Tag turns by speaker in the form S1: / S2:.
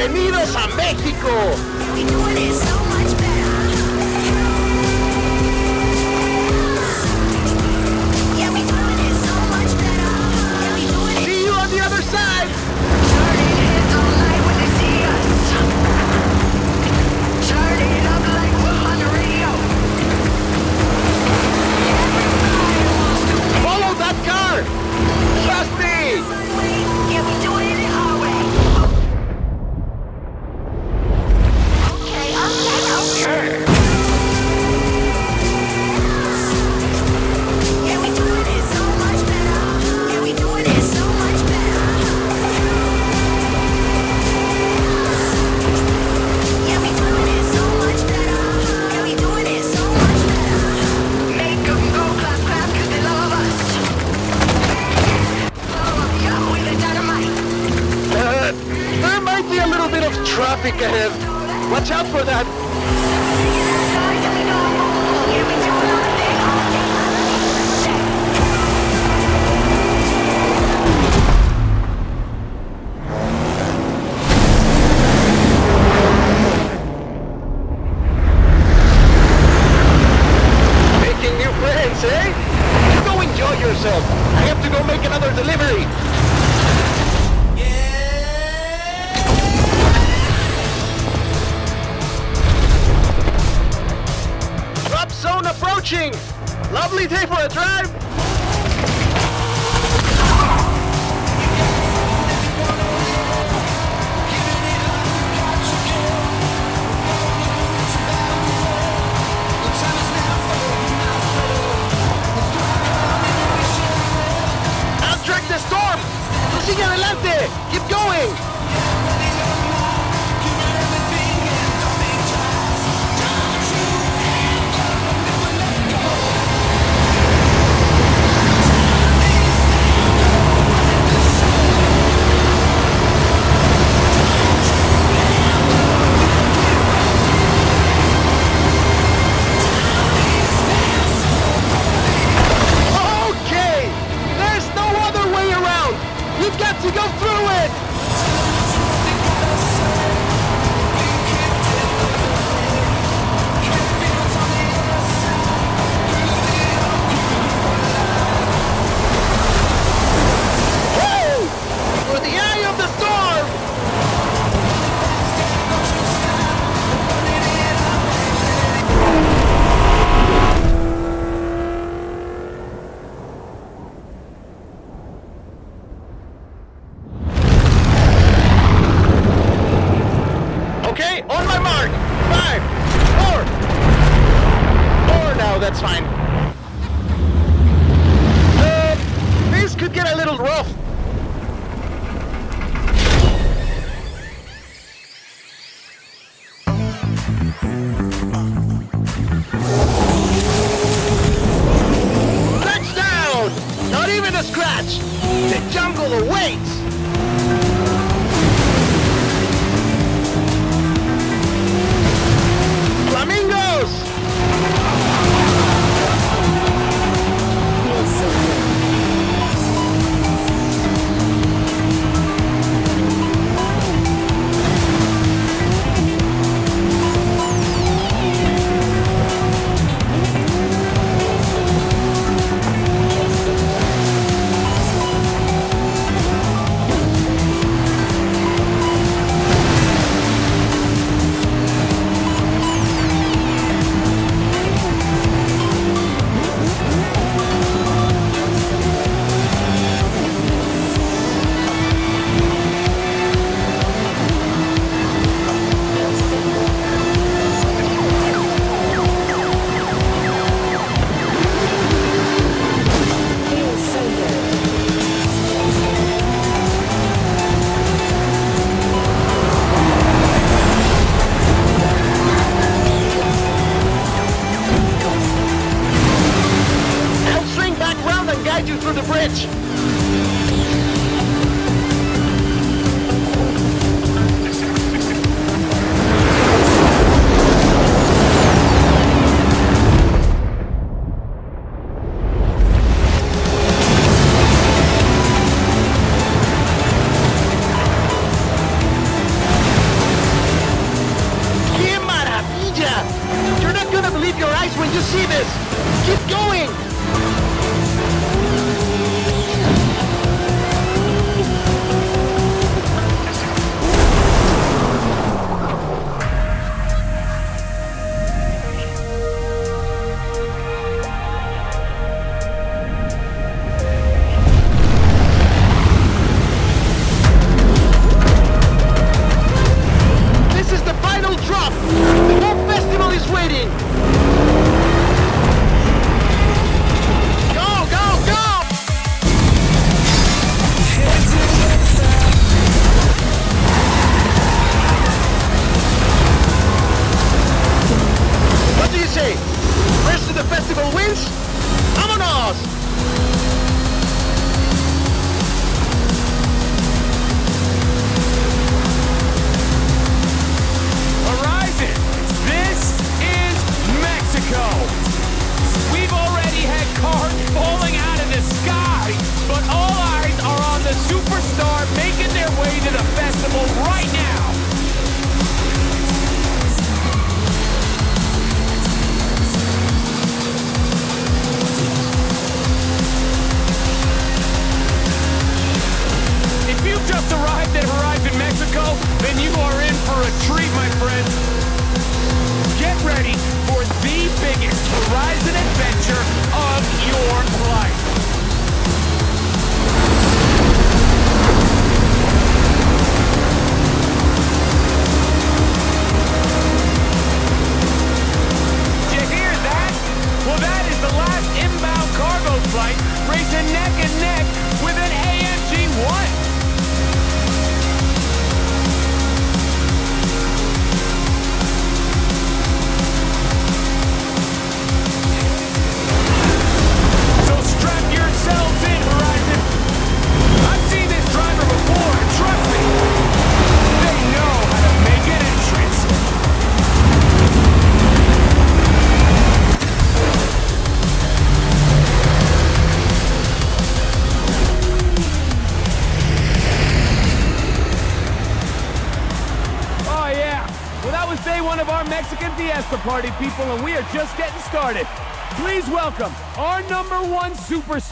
S1: ¡Bienvenidos a México! Watch out for that. approaching. Lovely day for a drive. The jungle awaits! see this? superstar making their way to the festival right now.
S2: cargo flight racing neck and neck with an AMG-1. the party, people, and we are just getting started. Please welcome our number one superstar.